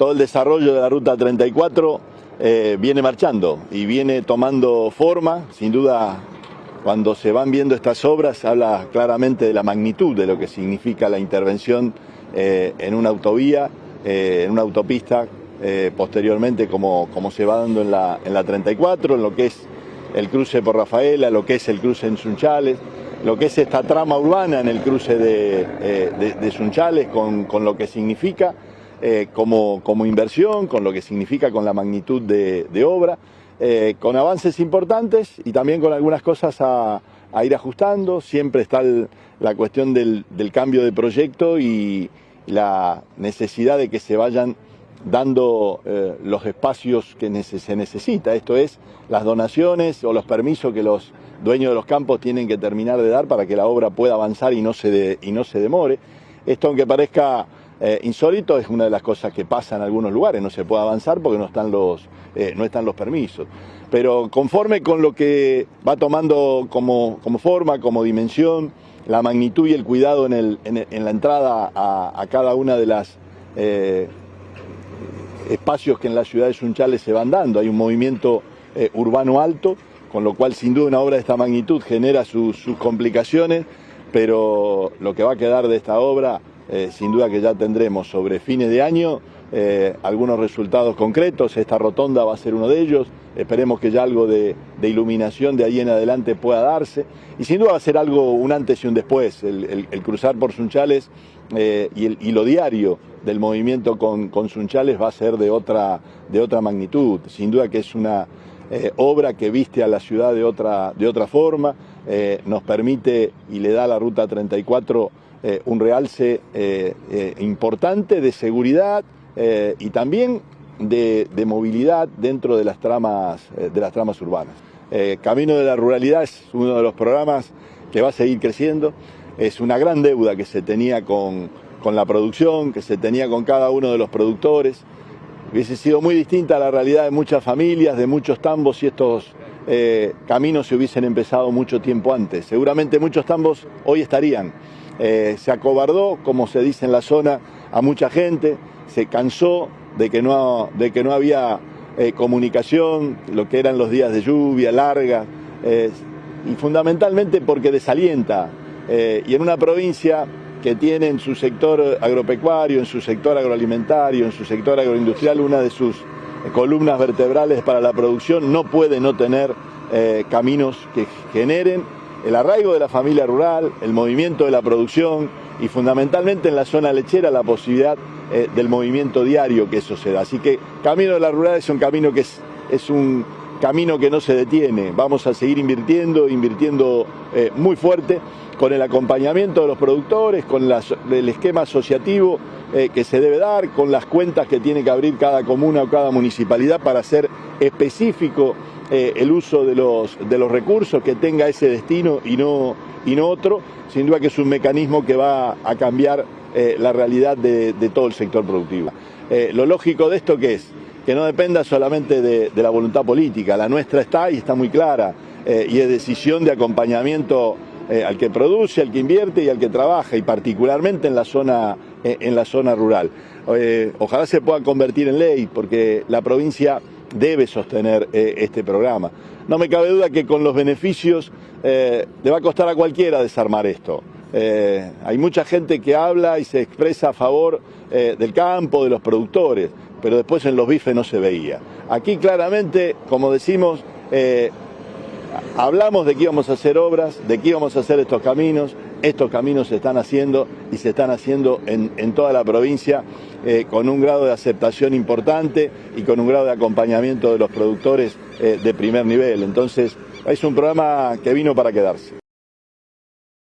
todo el desarrollo de la Ruta 34 eh, viene marchando y viene tomando forma. Sin duda, cuando se van viendo estas obras, habla claramente de la magnitud de lo que significa la intervención eh, en una autovía, eh, en una autopista, posteriormente como, como, se va dando en la, en la 34, en lo que es el cruce por Rafaela, lo que es el cruce en Sunchales, lo que es esta trama urbana en el cruce de, de, Sunchales con, con lo que significa. Eh, como, como, inversión, con lo que significa con la magnitud de, obra, eh, con avances importantes y también con algunas cosas a, ir ajustando. Siempre está la cuestión del, cambio de proyecto y la necesidad de que se vayan dando eh, los espacios que se necesita, esto es las donaciones o los permisos que los dueños de los campos tienen que terminar de dar para que la obra pueda avanzar y no se, y no se demore. Esto aunque parezca eh, insólito es una de las cosas que pasa en algunos lugares, no se puede avanzar porque no están los, eh, no están los permisos. Pero conforme con lo que va tomando como, forma, como dimensión, la magnitud y el cuidado en, la entrada a, cada una de las eh, espacios que en la ciudad de Sunchales se van dando. Hay un movimiento urbano alto, con lo cual sin duda una obra de esta magnitud genera sus complicaciones, pero lo que va a quedar de esta obra eh, sin duda que ya tendremos sobre fines de año eh, algunos resultados concretos, esta rotonda va a ser uno de ellos, esperemos que ya algo de, iluminación de ahí en adelante pueda darse. Y sin duda va a ser algo un antes y un después, el, cruzar por Sunchales eh, y, lo diario del movimiento con, Sunchales va a ser de otra, de otra magnitud, sin duda que es una obra que viste a la ciudad de otra, de otra forma, nos permite y le da a la Ruta 34 eh, un realce eh, eh, importante de seguridad y también de, movilidad dentro de las tramas, de las tramas urbanas. Camino de la Ruralidad es uno de los programas que va a seguir creciendo. Es una gran deuda que se tenía con, con la producción, que se tenía con cada uno de los productores. Hubiese sido muy distinta la realidad de muchas familias, de muchos tambos si estos caminos se hubiesen empezado mucho tiempo antes. Seguramente muchos tambos hoy estarían eh, se acobardó, como se dice en la zona, a mucha gente, se cansó de que no, de que no había eh, comunicación, lo que eran los días de lluvia larga, eh, y fundamentalmente porque desalienta. y en una provincia que tiene en su sector agropecuario, en su sector agroalimentario, en su sector agroindustrial, una de sus columnas vertebrales para la producción, no puede no tener caminos que generen el arraigo de la familia rural, el movimiento de la producción y fundamentalmente en la zona lechera la posibilidad eh, del movimiento diario que eso se da. Así que Camino de la Rural es un camino que es, un camino que no se detiene. Vamos a seguir invirtiendo, invirtiendo eh, muy fuerte con el acompañamiento de los productores, con el esquema asociativo eh, que se debe dar, con las cuentas que tiene que abrir cada comuna o cada municipalidad para ser específico eh, el uso de los, de los recursos, que tenga ese destino y no, y no otro, sin duda que es un mecanismo que va a cambiar eh, la realidad de, todo el sector productivo. Lo lógico de esto que es que no dependa solamente de, la voluntad política, la nuestra está y está muy clara, y es decisión de acompañamiento al que produce, al que invierte y al que trabaja, y particularmente en la zona, en la zona rural. ojalá se pueda convertir en ley, porque la provincia debe sostener eh, este programa. No me cabe duda que con los beneficios eh, le va a costar a cualquiera desarmar esto. Eh, hay mucha gente que habla y se expresa a favor del campo, de los productores, pero después en los bifes no se veía. Aquí claramente, como decimos, hablamos de que íbamos a hacer obras, de que íbamos a hacer estos caminos, estos caminos se están haciendo y se están haciendo en, toda la provincia eh, con un grado de aceptación importante y con un grado de acompañamiento de los productores eh, de primer nivel. Entonces, es un programa que vino para quedarse.